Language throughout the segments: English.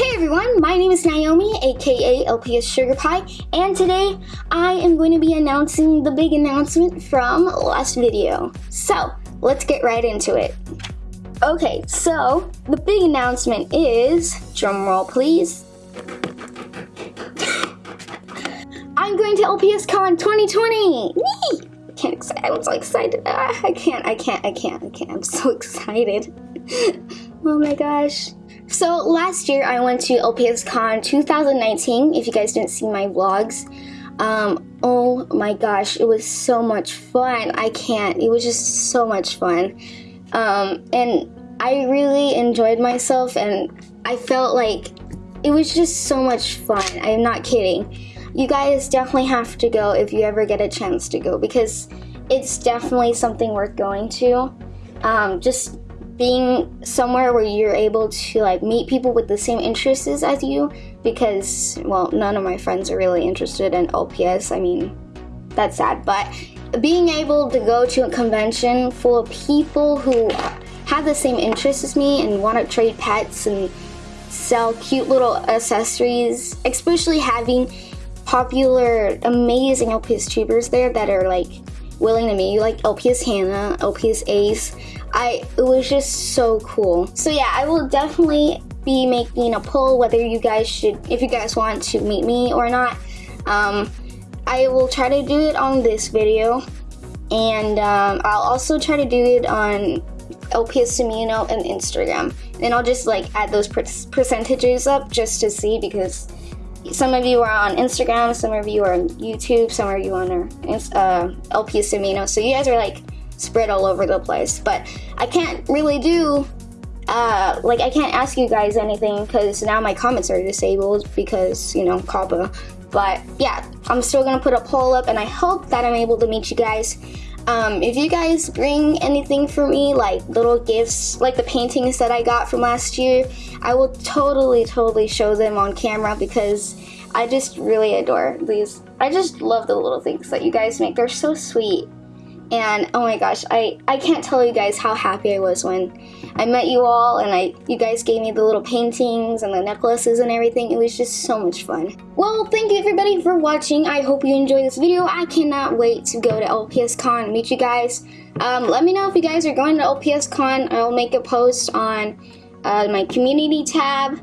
Hey everyone, my name is Naomi, aka LPS Sugar Pie, and today I am going to be announcing the big announcement from last video. So, let's get right into it. Okay, so the big announcement is, drumroll please, I'm going to LPS Con 2020! Whee! Can't I'm so excited. Ah, I can't, I can't, I can't, I can't. I'm so excited. oh my gosh. So last year I went to LPS Con 2019, if you guys didn't see my vlogs. Um, oh my gosh, it was so much fun. I can't, it was just so much fun. Um, and I really enjoyed myself and I felt like it was just so much fun. I'm not kidding. You guys definitely have to go if you ever get a chance to go because it's definitely something worth going to. Um, just being somewhere where you're able to like meet people with the same interests as you because well none of my friends are really interested in LPS I mean that's sad. But being able to go to a convention full of people who have the same interests as me and want to trade pets and sell cute little accessories especially having popular amazing LPS tubers there that are like willing to meet you like LPS Hannah, LPS Ace I it was just so cool. So yeah, I will definitely be making a poll whether you guys should, if you guys want to meet me or not. Um, I will try to do it on this video, and um, I'll also try to do it on LPS Amino and Instagram. And I'll just like add those per percentages up just to see because some of you are on Instagram, some of you are on YouTube, some of you on uh, LPS Amino. So you guys are like spread all over the place. But I can't really do, uh, like I can't ask you guys anything because now my comments are disabled because, you know, COPPA. But yeah, I'm still gonna put a poll up and I hope that I'm able to meet you guys. Um, if you guys bring anything for me, like little gifts, like the paintings that I got from last year, I will totally, totally show them on camera because I just really adore these. I just love the little things that you guys make. They're so sweet and oh my gosh I I can't tell you guys how happy I was when I met you all and I you guys gave me the little paintings and the necklaces and everything. It was just so much fun. Well thank you everybody for watching. I hope you enjoyed this video. I cannot wait to go to LPS Con and meet you guys. Um, let me know if you guys are going to LPS Con. I'll make a post on uh, my community tab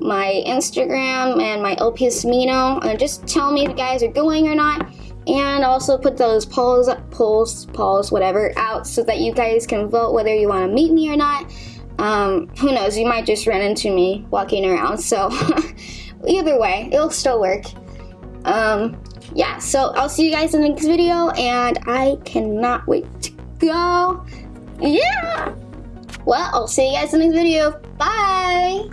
my Instagram and my LPS Amino and just tell me if you guys are going or not and also put those polls, polls, polls, whatever, out so that you guys can vote whether you want to meet me or not. Um, who knows, you might just run into me walking around, so either way, it'll still work. Um, yeah, so I'll see you guys in the next video, and I cannot wait to go. Yeah! Well, I'll see you guys in the next video. Bye!